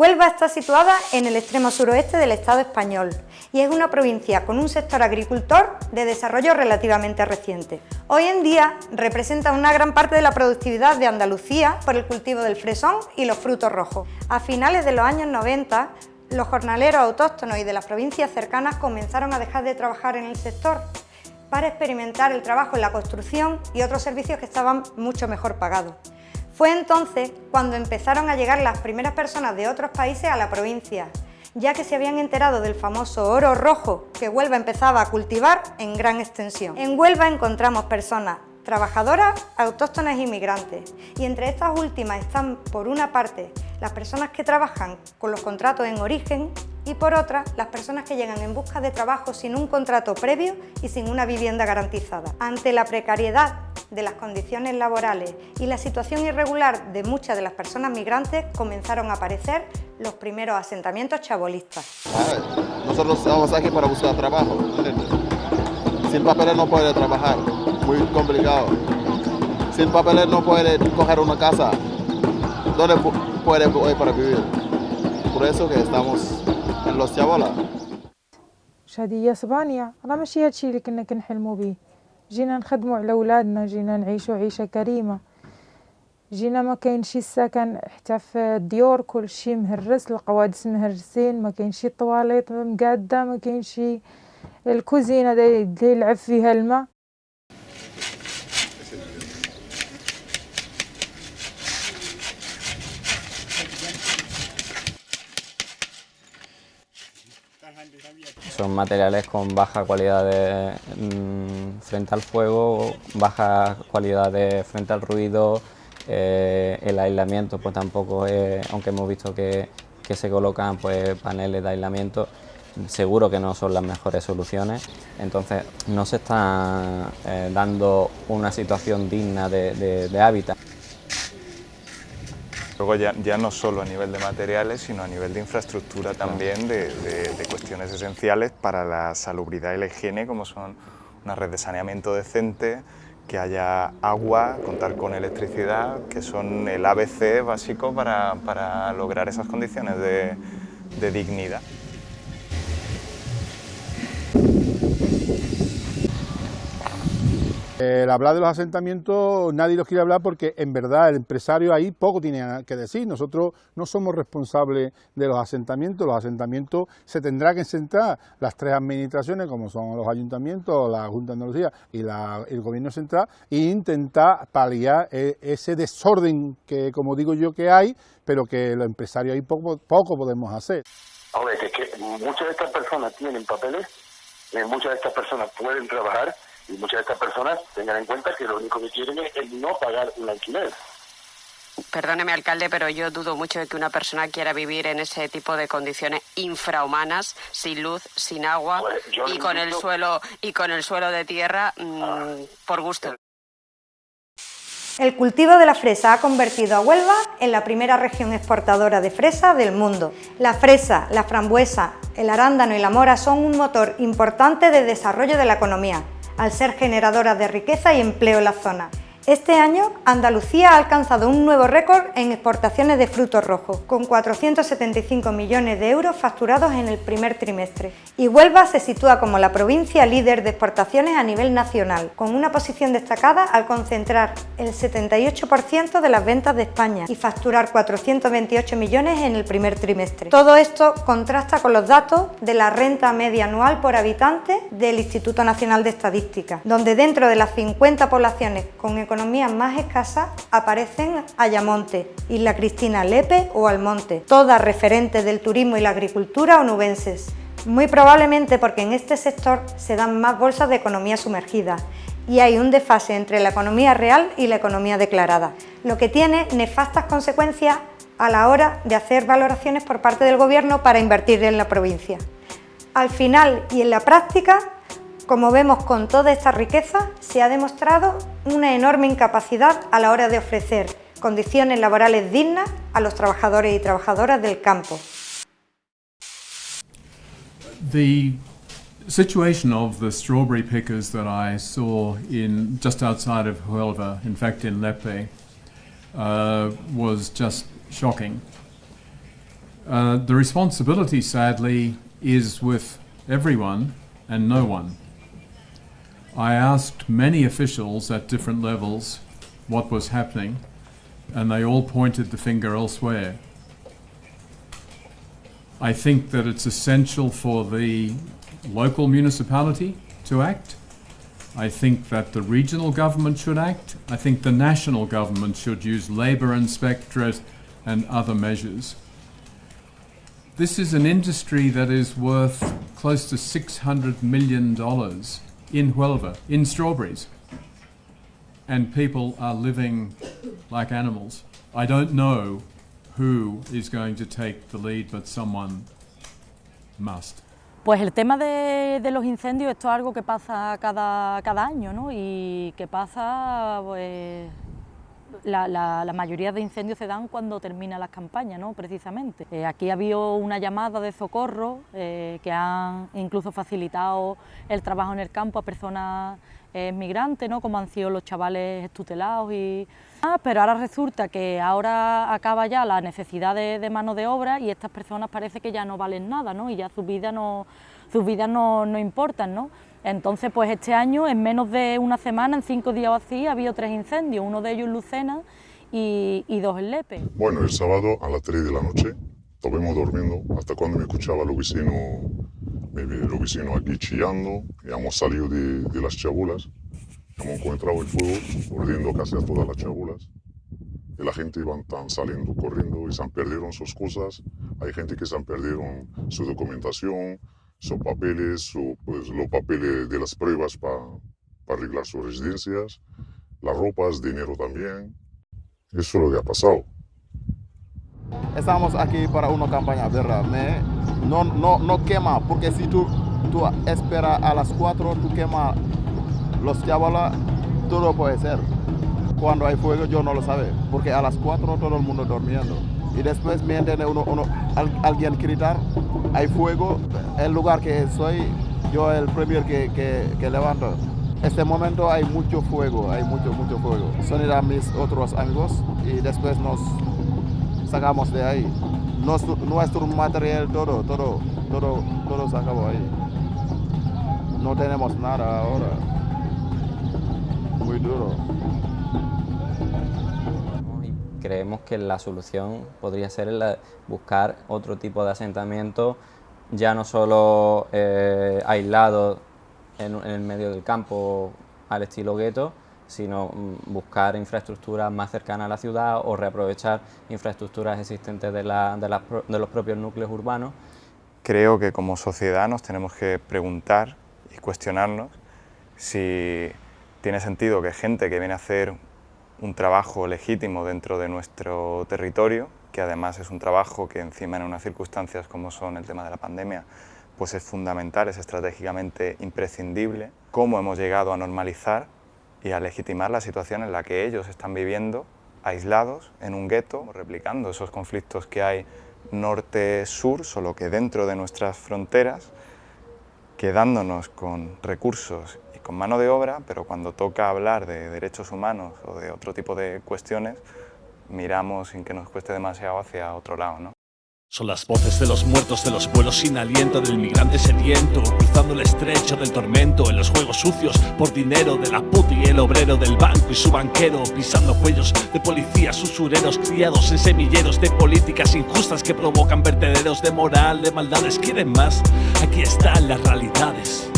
Huelva está situada en el extremo suroeste del Estado español y es una provincia con un sector agricultor de desarrollo relativamente reciente. Hoy en día representa una gran parte de la productividad de Andalucía por el cultivo del fresón y los frutos rojos. A finales de los años 90, los jornaleros autóctonos y de las provincias cercanas comenzaron a dejar de trabajar en el sector para experimentar el trabajo en la construcción y otros servicios que estaban mucho mejor pagados. Fue entonces cuando empezaron a llegar las primeras personas de otros países a la provincia, ya que se habían enterado del famoso oro rojo que Huelva empezaba a cultivar en gran extensión. En Huelva encontramos personas trabajadoras, autóctonas e inmigrantes, y entre estas últimas están, por una parte, las personas que trabajan con los contratos en origen y por otra, las personas que llegan en busca de trabajo sin un contrato previo y sin una vivienda garantizada. Ante la precariedad de las condiciones laborales y la situación irregular de muchas de las personas migrantes comenzaron a aparecer los primeros asentamientos chabolistas. nosotros estamos aquí para buscar trabajo. Sin papeles no puede trabajar, muy complicado. Sin papeles no puede coger una casa. ¿Dónde puede ir para vivir? Por eso que estamos en los chabolas. شهادية اسبانيا راه ماشي هادشي اللي كنا كنحلموا به جينا نخدموا على ولادنا جينا نعيشوا عيشة كريمة. جينا ما كاينش السكن حتى في الديور كلشي مهرس القوادس مهرسين ما كاينش الطواليط مقادة ما كاينش الكوزينة اللي يلعب فيها الماء. Materiales con baja cualidad de, mmm, frente al fuego, baja cualidad de frente al ruido, eh, el aislamiento pues tampoco es, aunque hemos visto que, se colocan pues paneles de aislamiento, seguro que no son las mejores soluciones, entonces no se está eh, dando una situación digna de hábitat. Luego ya, ya, no solo a nivel de materiales, sino a nivel de infraestructura también, de, de, de, cuestiones esenciales para la salubridad y la higiene, como son una red de saneamiento decente, que haya agua, contar con electricidad, que son el ABC básico para, para lograr esas condiciones de, de dignidad. El hablar de los asentamientos nadie los quiere hablar porque en verdad el empresario ahí poco tiene que decir. Nosotros no somos responsables de los asentamientos, los asentamientos se tendrá que centrar las tres administraciones como son los ayuntamientos, la Junta de Andalucía y la, el Gobierno Central e intentar paliar ese desorden que como digo yo que hay, pero que los empresarios ahí poco, poco podemos hacer. Es que muchas de estas personas tienen papeles, muchas de estas personas pueden trabajar y muchas de estas personas tengan en cuenta que lo único que quieren es no pagar un alquiler. Perdóneme, alcalde, pero yo dudo mucho de que una persona quiera vivir en ese tipo de condiciones infrahumanas, sin luz, sin agua pues y con el suelo y con el suelo de tierra mmm, ah. por gusto. El cultivo de la fresa ha convertido a Huelva en la primera región exportadora de fresa del mundo. La fresa, la frambuesa, el arándano y la mora son un motor importante de desarrollo de la economía, al ser generadoras de riqueza y empleo en la zona. Este año, Andalucía ha alcanzado un nuevo récord en exportaciones de frutos rojos, con 475 millones de euros facturados en el primer trimestre. Y Huelva se sitúa como la provincia líder de exportaciones a nivel nacional, con una posición destacada al concentrar el 78% de las ventas de España y facturar 428 millones en el primer trimestre. Todo esto contrasta con los datos de la renta media anual por habitante del Instituto Nacional de Estadística, donde dentro de las 50 poblaciones con economías más escasas aparecen Ayamonte, Isla Cristina, Lepe o Almonte, todas referentes del turismo y la agricultura onubenses. Muy probablemente porque en este sector se dan más bolsas de economía sumergida y hay un desfase entre la economía real y la economía declarada, lo que tiene nefastas consecuencias a la hora de hacer valoraciones por parte del Gobierno para invertir en la provincia. Al final y en la práctica, como vemos con toda esta riqueza, se ha demostrado una enorme incapacidad a la hora de ofrecer condiciones laborales dignas a los trabajadores y trabajadoras del campo. The situation of the strawberry pickers that I saw in just outside of Huelva, in fact in Lepe, uh, was just shocking. Uh, the responsibility, sadly, is with everyone and no one. I asked many officials at different levels what was happening, and they all pointed the finger elsewhere. I think that it's essential for the local municipality to act. I think that the regional government should act. I think the national government should use labour inspectorate and other measures. This is an industry that is worth close to $600 million in Huelva, in strawberries. And people are living like animals. I don't know who is going to take the lead, but someone must. Pues el tema de, de, los incendios, esto es algo que pasa cada, cada año, ¿no? Y que pasa, pues, la, mayoría de incendios se dan cuando terminan las campañas, ¿no? precisamente. Eh, aquí ha habido una llamada de socorro eh, que han incluso facilitado el trabajo en el campo a personas eh, migrantes, ¿no? como han sido los chavales estutelados y... Pero ahora resulta que ahora acaba ya la necesidad de, de, mano de obra y estas personas parece que ya no valen nada, ¿no? Y ya sus vidas no, sus vidas no, no importan, ¿no? Entonces, pues este año, en menos de una semana, en cinco días o así, ha habido tres incendios, uno de ellos en Lucena y, dos en Lepe. Bueno, el sábado a las 3 de la noche, estuvimos durmiendo hasta cuando me escuchaba los vecinos, los vecinos aquí chillando, y hemos salido de, las chabulas, hemos encontrado el fuego, ardiendo casi a todas las chabulas. Y la gente iban tan saliendo corriendo y se han perdido sus cosas. Hay gente que se han perdido su documentación, sus papeles, su, pues, los papeles de las pruebas para pa arreglar sus residencias, las ropas, dinero también. Eso es lo que ha pasado. Estamos aquí para una campaña, ¿verdad? No, no, no quema, porque si tú, tú esperas a las 4, tú quemas los chavalas, todo puede ser. Cuando hay fuego yo no lo sabe, porque a las 4 todo el mundo durmiendo. Y después me entiende uno, alguien gritar, hay fuego, el lugar que soy, yo el primer que, que, que levanto. Este momento hay mucho fuego, hay mucho, mucho fuego. Son a mis otros amigos y después nos sacamos de ahí. Nuestro, nuestro material, todo, todo, todo, todo se ahí. No tenemos nada ahora. Muy duro. Creemos que la solución podría ser buscar otro tipo de asentamiento, ya no solo eh, aislado en, el medio del campo al estilo gueto, sino buscar infraestructuras más cercanas a la ciudad o reaprovechar infraestructuras existentes de, la, de los propios núcleos urbanos. Creo que como sociedad nos tenemos que preguntar y cuestionarnos si tiene sentido que gente que viene a hacer un trabajo legítimo dentro de nuestro territorio, que además es un trabajo que encima en unas circunstancias como son el tema de la pandemia, pues es fundamental, es estratégicamente imprescindible, cómo hemos llegado a normalizar y a legitimar la situación en la que ellos están viviendo aislados en un gueto, replicando esos conflictos que hay norte-sur, solo que dentro de nuestras fronteras, quedándonos con recursos con mano de obra, pero cuando toca hablar de derechos humanos o de otro tipo de cuestiones, miramos sin que nos cueste demasiado hacia otro lado. ¿no? Son las voces de los muertos de los vuelos sin aliento Del migrante sediento Cruzando el estrecho del tormento En los juegos sucios por dinero De la puta y el obrero del banco y su banquero Pisando cuellos de policías usureros Criados en semilleros de políticas injustas Que provocan vertederos de moral, de maldades ¿Quieren más? Aquí están las realidades